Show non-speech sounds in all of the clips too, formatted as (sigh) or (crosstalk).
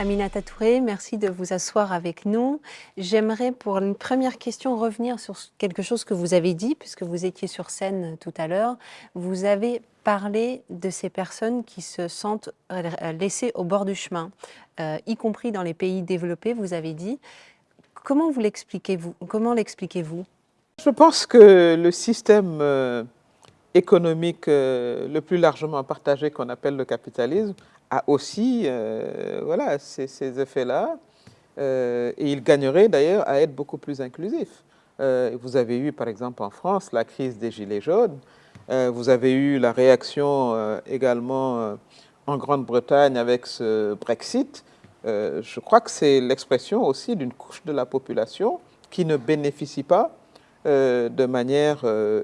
Aminata Touré, merci de vous asseoir avec nous. J'aimerais pour une première question revenir sur quelque chose que vous avez dit, puisque vous étiez sur scène tout à l'heure. Vous avez parlé de ces personnes qui se sentent laissées au bord du chemin, euh, y compris dans les pays développés, vous avez dit. Comment vous l'expliquez-vous Comment l'expliquez-vous? Je pense que le système euh, économique euh, le plus largement partagé qu'on appelle le capitalisme a aussi euh, voilà, ces, effets-là. Euh, et il gagnerait d'ailleurs à être beaucoup plus inclusif. Euh, vous avez eu par exemple en France la crise des Gilets jaunes. vous avez eu la réaction également en Grande-Bretagne avec ce Brexit. je crois que c'est l'expression aussi d'une couche de la population qui ne bénéficie pas de manière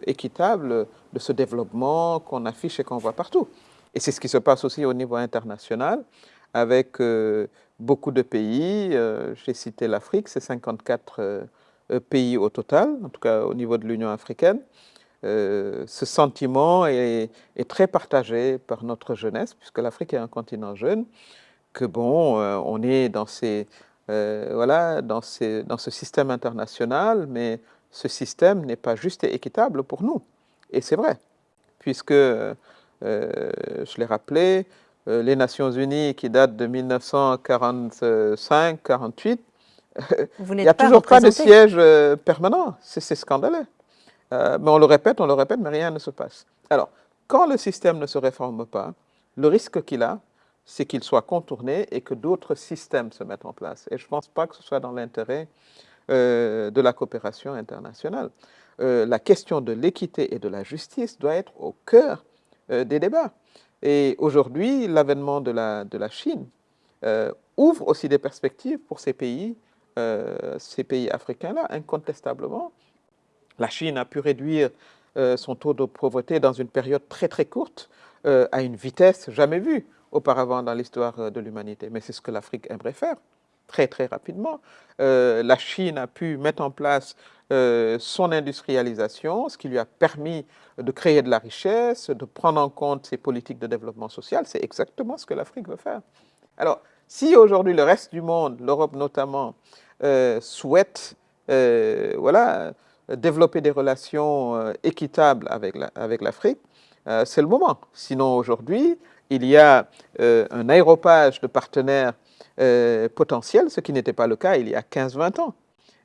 équitable de ce développement qu'on affiche et qu'on voit partout. Et c'est ce qui se passe aussi au niveau international, avec euh, beaucoup de pays. Euh, j'ai cité l'Afrique, c'est 54 euh, pays au total, en tout cas au niveau de l'Union africaine. ce sentiment est, très partagé par notre jeunesse, puisque l'Afrique est un continent jeune, que bon, on est dans, ces, voilà, dans, ces, dans ce système international, mais ce système n'est pas juste et équitable pour nous. Et c'est vrai, puisque je l'ai rappelé, euh, les Nations Unies qui datent de 1945-48, (laughs) il n'y a toujours pas de siège euh, permanent. C'est scandaleux. mais on le répète, on le répète, mais rien ne se passe. Alors, quand le système ne se réforme pas, le risque qu'il a, c'est qu'il soit contourné et que d'autres systèmes se mettent en place. Et je ne pense pas que ce soit dans l'intérêt de la coopération internationale. la question de l'équité et de la justice doit être au cœur euh, des débats. Et aujourd'hui, l'avènement de la, de la Chine euh, ouvre aussi des perspectives pour ces pays, euh, ces pays africains-là, incontestablement. La Chine a pu réduire son taux de pauvreté dans une période très très courte, à une vitesse jamais vue auparavant dans l'histoire de l'humanité. Mais c'est ce que l'Afrique aimerait faire très très rapidement. la Chine a pu mettre en place euh, son industrialisation, ce qui lui a permis de créer de la richesse, de prendre en compte ses politiques de développement social. C'est exactement ce que l'Afrique veut faire. Alors, si aujourd'hui le reste du monde, l'Europe notamment, euh, souhaite euh, voilà, développer des relations équitables avec l'Afrique, c'est le moment. Sinon, aujourd'hui, il y a un aéropage de partenaires potentiels, ce qui n'était pas le cas il y a 15-20 ans.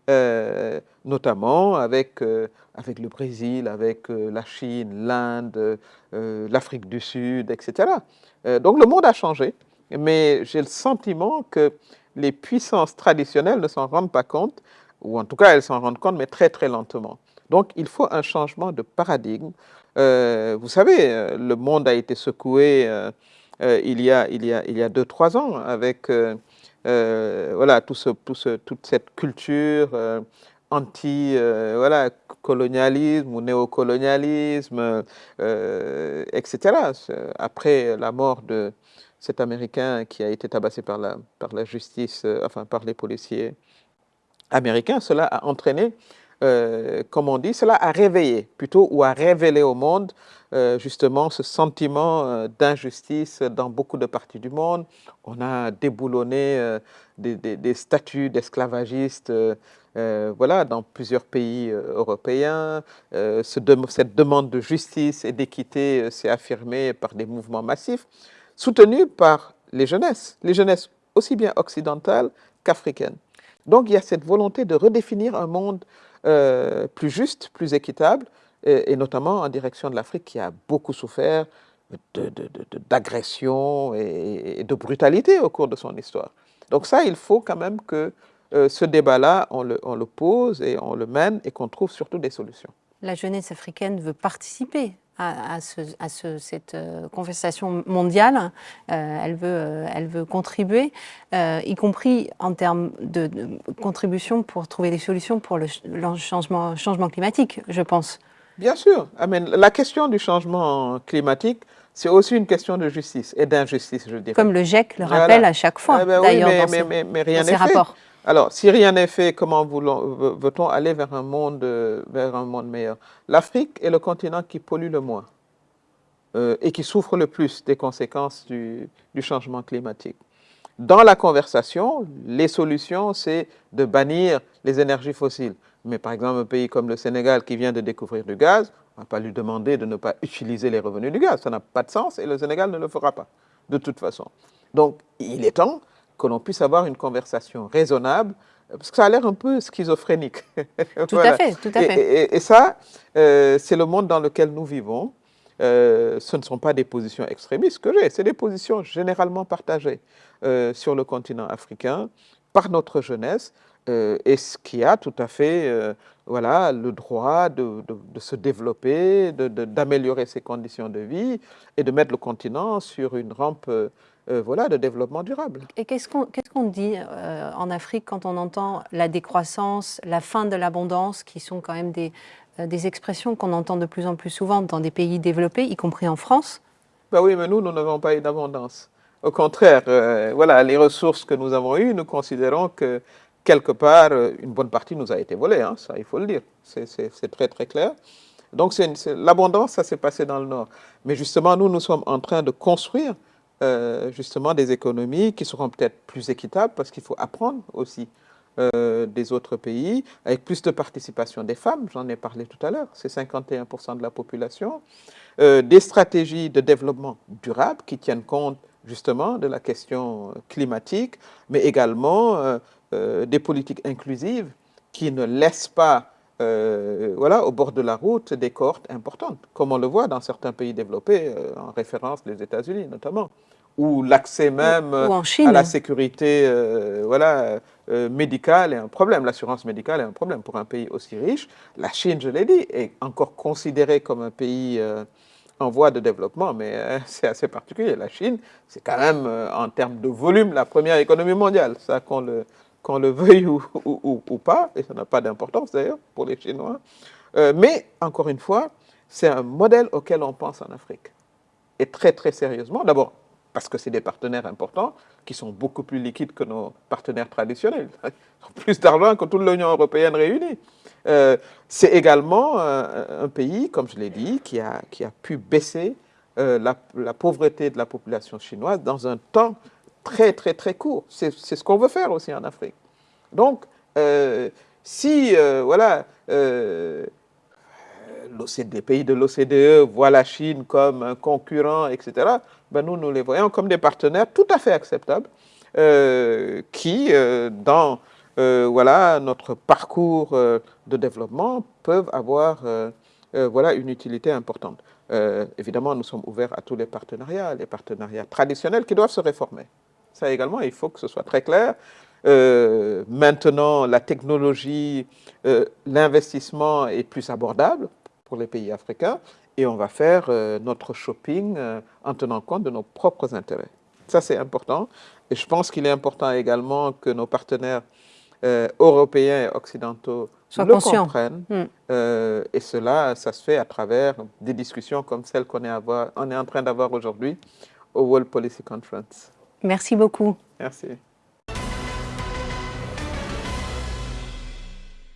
Euh, notamment avec, euh, avec le Brésil, avec euh, la Chine, l'Inde, l'Afrique du Sud, etc. donc le monde a changé, mais j'ai le sentiment que les puissances traditionnelles ne s'en rendent pas compte, ou en tout cas elles s'en rendent compte, mais très très lentement. Donc il faut un changement de paradigme. vous savez, le monde a été secoué il, y a, il, y a, il y a deux, trois ans avec euh, voilà, tout ce, toute cette culture euh, anti-colonialisme euh, ou néocolonialisme, etc. Après la mort de cet Américain qui a été tabassé par la, par la justice, enfin par les policiers américains, cela a entraîné euh, comme on dit, cela a réveillé plutôt ou a révélé au monde euh, justement ce sentiment euh, d'injustice dans beaucoup de parties du monde. On a déboulonné des, statuts d'esclavagistes voilà, dans plusieurs pays européens. cette demande de justice et d'équité s'est affirmée par des mouvements massifs, soutenus par les jeunesses, les jeunesses aussi bien occidentales qu'africaines. Donc il y a cette volonté de redéfinir un monde euh, plus juste, plus équitable, et, notamment en direction de l'Afrique qui a beaucoup souffert d'agression et, de brutalité au cours de son histoire. Donc ça, il faut quand même que euh, ce débat-là, on le, on le pose et on le mène et qu'on trouve surtout des solutions. La jeunesse africaine veut participer à, cette euh, conversation mondiale. Euh, elle, veut, euh, elle veut contribuer, y compris en termes de, contribution pour trouver des solutions pour le, changement, changement climatique, je pense. Bien sûr. La question du changement climatique, c'est aussi une question de justice et d'injustice, je dirais. Comme le GIEC le rappelle à chaque fois, eh ben d'ailleurs, mais, mais, mais, rien n'est fait. Alors, si rien n'est fait, comment veut-on aller vers un, monde, vers un monde meilleur? L'Afrique est le continent qui pollue le moins euh, et qui souffre le plus des conséquences du, changement climatique. dans la conversation, les solutions, c'est de bannir les énergies fossiles. Mais par exemple, un pays comme le Sénégal qui vient de découvrir du gaz, on ne va pas lui demander de ne pas utiliser les revenus du gaz. Ça n'a pas de sens et le Sénégal ne le fera pas, de toute façon. Donc, il est temps que l'on puisse avoir une conversation raisonnable, parce que ça a l'air un peu schizophrénique. (laughs) Tout à fait, tout à fait. Et, ça, euh, c'est le monde dans lequel nous vivons. Euh, ce ne sont pas des positions extrémistes que j'ai, c'est des positions généralement partagées euh, sur le continent africain par notre jeunesse, et ce qui a tout à fait voilà, le droit de, de se développer, d'améliorer ses conditions de vie et de mettre le continent sur une rampe euh, voilà, de développement durable. Et qu'est-ce qu'on dit euh, en Afrique quand on entend la décroissance, la fin de l'abondance, qui sont quand même des, euh, des expressions qu'on entend de plus en plus souvent dans des pays développés, y compris en France? Ben Oui, mais nous, nous n'avons pas eu d'abondance. Au contraire, voilà, les ressources que nous avons eues, nous considérons que quelque part, une bonne partie nous a été volée, hein, ça il faut le dire, c'est très très clair. Donc l'abondance, ça s'est passé dans le Nord. Mais justement, nous, nous sommes en train de construire euh, justement des économies qui seront peut-être plus équitables parce qu'il faut apprendre aussi euh, des autres pays, avec plus de participation des femmes, j'en ai parlé tout à l'heure, c'est 51% de la population, euh, des stratégies de développement durable qui tiennent compte justement de la question climatique, mais également des politiques inclusives qui ne laissent pas voilà, au bord de la route des cohortes importantes, comme on le voit dans certains pays développés, en référence les États-Unis notamment où l'accès même à la sécurité euh, voilà, euh, médicale est un problème, l'assurance médicale est un problème pour un pays aussi riche. La Chine, je l'ai dit, est encore considérée comme un pays euh, en voie de développement, mais (laughs) c'est assez particulier. La Chine, c'est quand même, en termes de volume, la première économie mondiale, ça qu'on le, qu'on le veuille ou, pas, et ça n'a pas d'importance d'ailleurs pour les Chinois. mais, encore une fois, c'est un modèle auquel on pense en Afrique. Et très, très sérieusement. D'abord, parce que c'est des partenaires importants qui sont beaucoup plus liquides que nos partenaires traditionnels. (laughs) Ils plus d'argent que toute l'Union européenne réunie. Euh, c'est également euh, un pays, comme je l'ai dit, qui a, qui a pu baisser euh, la, pauvreté de la population chinoise dans un temps très, très, très court. C'est ce qu'on veut faire aussi en Afrique. Donc, si, voilà, les pays de l'OCDE voient la Chine comme un concurrent, etc., ben nous, nous les voyons comme des partenaires tout à fait acceptables euh, qui, euh, dans euh, voilà, notre parcours de développement, peuvent avoir voilà, une utilité importante. évidemment, nous sommes ouverts à tous les partenariats, les partenariats traditionnels qui doivent se réformer. Ça également, il faut que ce soit très clair. maintenant, la technologie, l'investissement est plus abordable pour les pays africains et on va faire euh, notre shopping euh, en tenant compte de nos propres intérêts. Ça, c'est important. Et je pense qu'il est important également que nos partenaires euh, européens et occidentaux le comprennent. Hmm. et cela, ça se fait à travers des discussions comme celles qu'on est, on est en train d'avoir aujourd'hui au World Policy Conference. Merci beaucoup. Merci.